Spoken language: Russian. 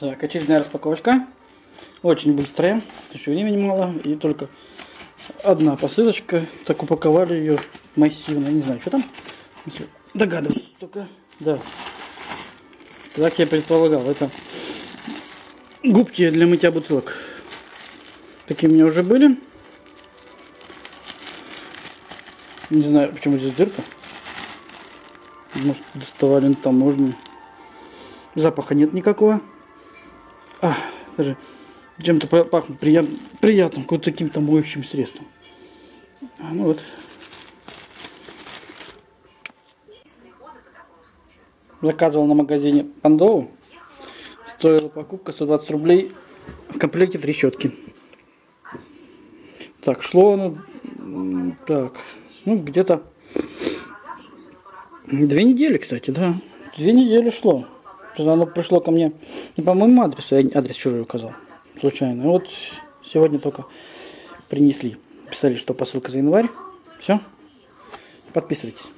Так, очередная распаковочка. Очень быстрая. Еще времени мало. И только одна посылочка. Так упаковали ее массивно. Не знаю, что там. Догадываюсь только. Да. Так я предполагал. Это губки для мытья бутылок. Такие у меня уже были. Не знаю, почему здесь дырка. Может, доставали там можно. Запаха нет никакого. А, даже чем-то пахнет прият, приятным, каким-то таким-то моющим средством. А, ну вот. Заказывал на магазине Пандоу. Стоила покупка 120 рублей. В комплекте три щетки. Так, шло оно... Так, ну где-то... Две недели, кстати, да. Две недели шло. Оно пришло ко мне не по моему адресу, я адрес чужой указал. Случайно. Вот сегодня только принесли. Писали, что посылка за январь. Все. Подписывайтесь.